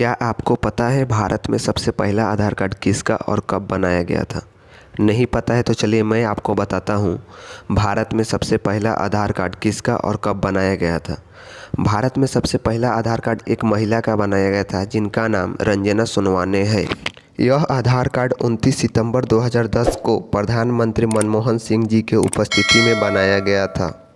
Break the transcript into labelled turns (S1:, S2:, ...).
S1: क्या आपको पता है भारत में सबसे पहला आधार कार्ड किसका और कब बनाया गया था? नहीं पता है तो चलिए मैं आपको बताता हूँ। भारत में सबसे पहला आधार कार्ड किसका और कब बनाया गया था? भारत में सबसे पहला आधार कार्ड एक महिला का बनाया गया था, जिनका नाम रंजना सोनवाने है। यह आधार कार्ड 29 सितंबर 2010 को प्रधानमंत्री मनमोहन सिंह जी के उपस्थिति में बनाया गया था।